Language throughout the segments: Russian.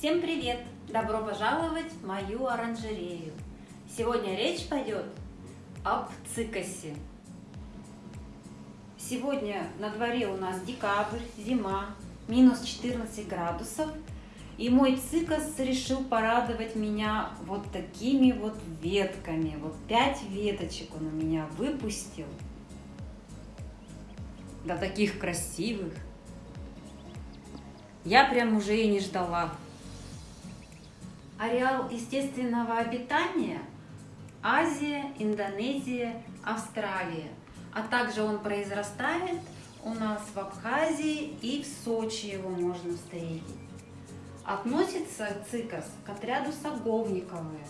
Всем привет! Добро пожаловать в мою оранжерею! Сегодня речь пойдет об цикосе. Сегодня на дворе у нас декабрь, зима, минус 14 градусов. И мой цикос решил порадовать меня вот такими вот ветками. Вот пять веточек он у меня выпустил. Да таких красивых. Я прям уже и не ждала. Ареал естественного обитания – Азия, Индонезия, Австралия. А также он произрастает у нас в Абхазии и в Сочи его можно встретить. Относится цикос к отряду саговниковые.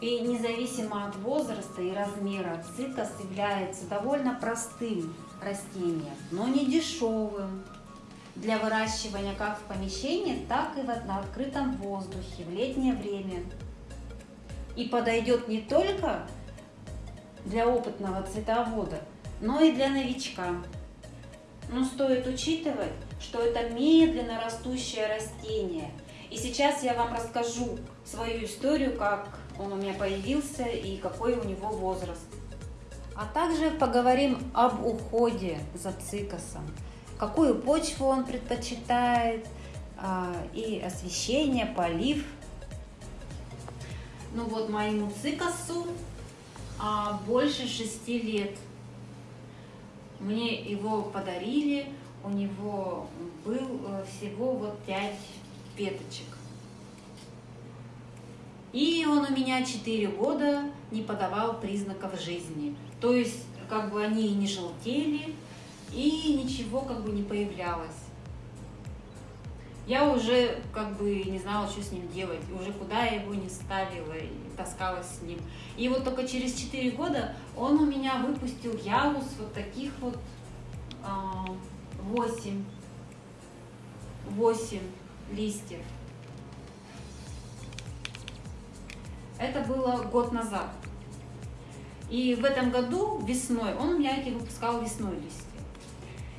И независимо от возраста и размера, цикос является довольно простым растением, но не дешевым для выращивания как в помещении, так и на открытом воздухе в летнее время. И подойдет не только для опытного цветовода, но и для новичка. Но стоит учитывать, что это медленно растущее растение. И сейчас я вам расскажу свою историю, как он у меня появился и какой у него возраст. А также поговорим об уходе за цикосом какую почву он предпочитает, а, и освещение, полив. Ну вот моему цикосу а, больше шести лет. Мне его подарили, у него был э, всего вот пять веточек. И он у меня 4 года не подавал признаков жизни. То есть, как бы они не желтели, и ничего как бы не появлялось. Я уже как бы не знала, что с ним делать, уже куда я его не ставила и таскалась с ним. И вот только через 4 года он у меня выпустил ялус вот таких вот 8, а, 8 листьев. Это было год назад. И в этом году весной, он у меня эти выпускал весной листья.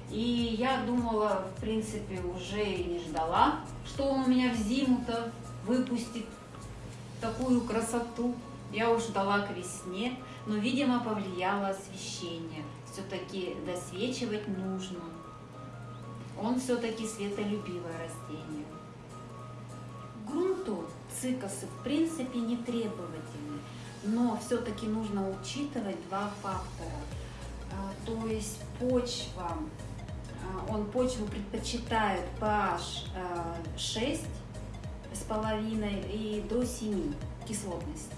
И я думала, в принципе, уже и не ждала, что он у меня в зиму-то выпустит такую красоту. Я уж ждала к весне, но, видимо, повлияло освещение. Все-таки досвечивать нужно. Он все-таки светолюбивое растение. Грунту цикосы в принципе не требовательны, но все-таки нужно учитывать два фактора. А, то есть почва он почву предпочитает pH 6 э, с половиной и до 7 кислотности.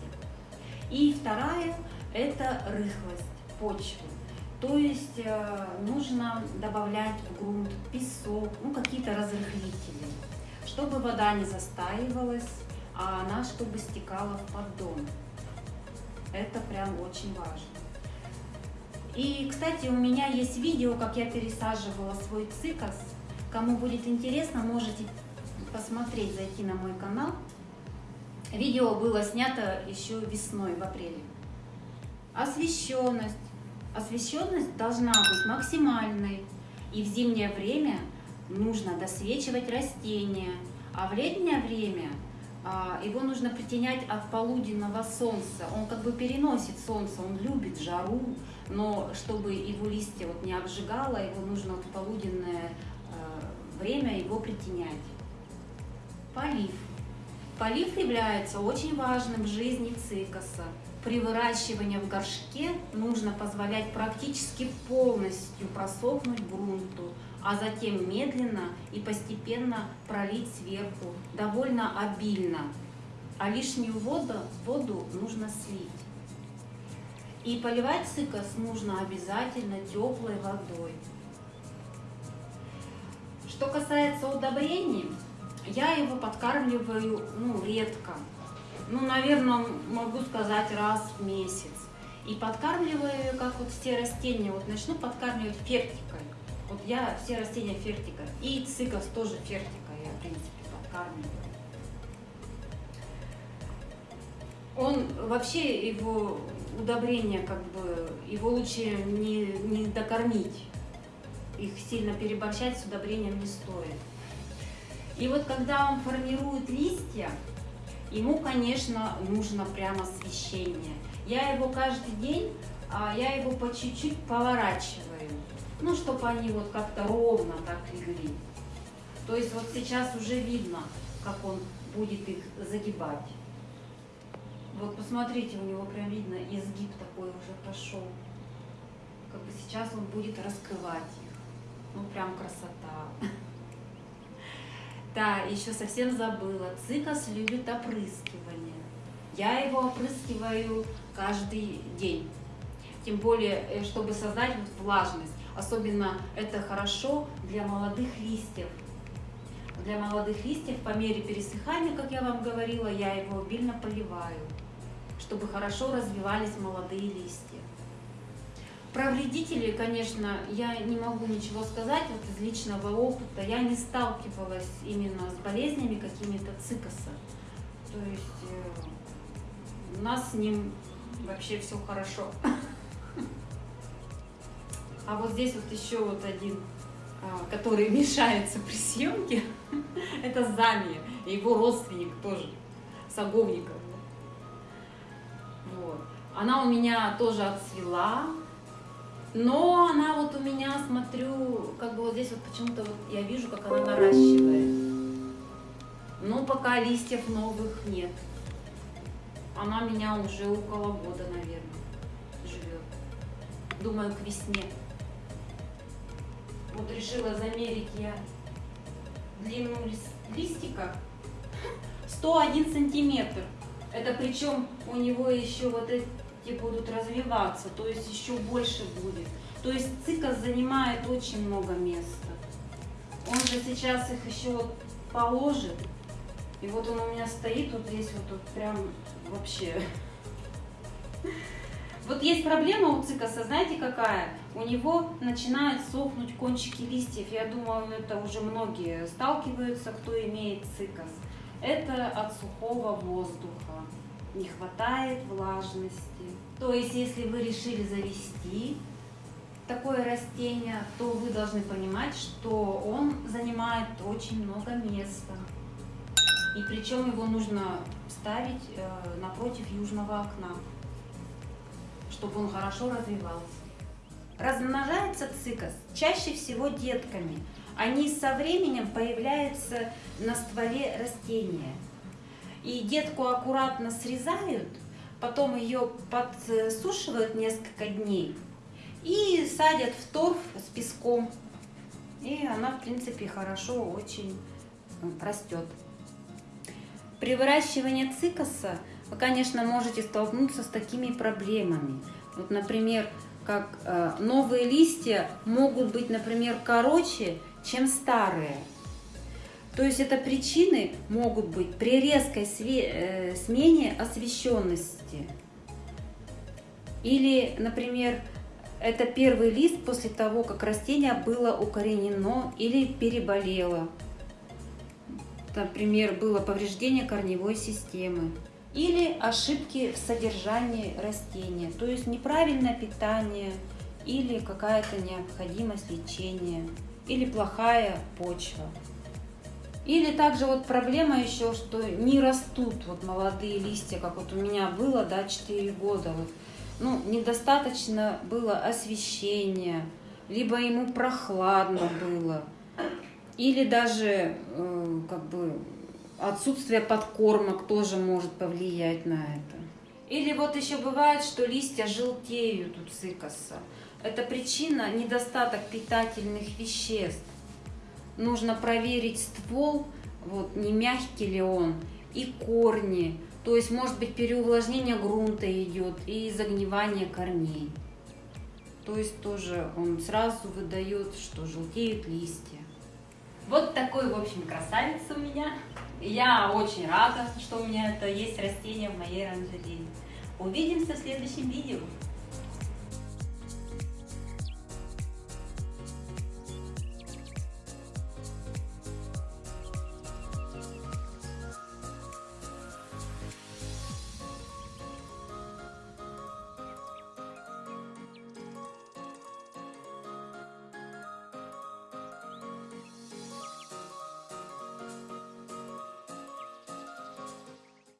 И вторая – это рыхлость почвы. То есть э, нужно добавлять в грунт песок, ну какие-то разрыхлители, чтобы вода не застаивалась, а она чтобы стекала в поддон. Это прям очень важно. И, кстати, у меня есть видео, как я пересаживала свой цикос. Кому будет интересно, можете посмотреть, зайти на мой канал. Видео было снято еще весной, в апреле. Освещенность. Освещенность должна быть максимальной. И в зимнее время нужно досвечивать растения. А в летнее время а, его нужно притенять от полуденного солнца. Он как бы переносит солнце, он любит жару, но чтобы его листья вот не обжигало, его нужно в полуденное э, время его притенять. Полив. Полив является очень важным в жизни цикоса. При выращивании в горшке нужно позволять практически полностью просохнуть грунту, а затем медленно и постепенно пролить сверху, довольно обильно. А лишнюю воду, воду нужно слить. И поливать цикос нужно обязательно теплой водой. Что касается удобрений, я его подкармливаю ну, редко. Ну, наверное, могу сказать раз в месяц. И подкармливаю, как вот все растения, вот начну подкармливать фертикой. Вот я все растения фертика. И цикос тоже фертика я, в принципе, подкармливаю. Он вообще его удобрения, как бы, его лучше не, не докормить. Их сильно переборщать с удобрением не стоит. И вот когда он формирует листья, ему, конечно, нужно прямо освещение. Я его каждый день, а, я его по чуть-чуть поворачиваю, ну, чтобы они вот как-то ровно так легли. То есть вот сейчас уже видно, как он будет их загибать. Вот посмотрите, у него прям видно изгиб такой уже пошел. Как бы сейчас он будет раскрывать их. Ну прям красота. Да, еще совсем забыла. Цикас любит опрыскивание. Я его опрыскиваю каждый день. Тем более, э, чтобы создать вот влажность. Особенно это хорошо для молодых листьев. Для молодых листьев по мере пересыхания, как я вам говорила, я его обильно поливаю, чтобы хорошо развивались молодые листья. Про вредителей, конечно, я не могу ничего сказать вот из личного опыта. Я не сталкивалась именно с болезнями какими-то цикоса. То есть э, у нас с ним вообще все хорошо. А вот здесь вот еще вот один, который мешается при съемке, это Замия, его родственник тоже, Саговников. Вот. Она у меня тоже отцвела, но она вот у меня, смотрю, как бы вот здесь вот почему-то вот я вижу, как она наращивает. Но пока листьев новых нет. Она меня уже около года, наверное, живет. Думаю, к весне. Вот решила замерить я длину листика 101 сантиметр. Это причем у него еще вот эти будут развиваться, то есть еще больше будет. То есть цикл занимает очень много места. Он же сейчас их еще вот положит. И вот он у меня стоит вот здесь вот, вот прям вообще. Вот есть проблема у цикаса, знаете какая? У него начинают сохнуть кончики листьев. Я думаю, это уже многие сталкиваются, кто имеет цикас. Это от сухого воздуха. Не хватает влажности. То есть, если вы решили завести такое растение, то вы должны понимать, что он занимает очень много места. И причем его нужно ставить э, напротив южного окна, чтобы он хорошо развивался. Размножается цикас чаще всего детками. Они со временем появляются на стволе растения. И детку аккуратно срезают, потом ее подсушивают несколько дней и садят в торф с песком. И она, в принципе, хорошо очень растет. При выращивании цикоса вы, конечно, можете столкнуться с такими проблемами. Вот, например, как э, новые листья могут быть, например, короче, чем старые. То есть это причины могут быть при резкой э, смене освещенности. Или, например, это первый лист после того, как растение было укоренено или переболело например, было повреждение корневой системы, или ошибки в содержании растения, то есть неправильное питание или какая-то необходимость лечения, или плохая почва. Или также вот проблема еще, что не растут вот молодые листья, как вот у меня было, да, 4 года. Вот. Ну, недостаточно было освещения, либо ему прохладно было. Или даже э, как бы отсутствие подкормок тоже может повлиять на это. Или вот еще бывает, что листья желтеют у цикоса. Это причина недостаток питательных веществ. Нужно проверить ствол, вот не мягкий ли он, и корни. То есть может быть переувлажнение грунта идет и загнивание корней. То есть тоже он сразу выдает, что желтеют листья. Вот такой, в общем, красавец у меня. Я очень рада, что у меня это есть растение в моей оранжерее. Увидимся в следующем видео.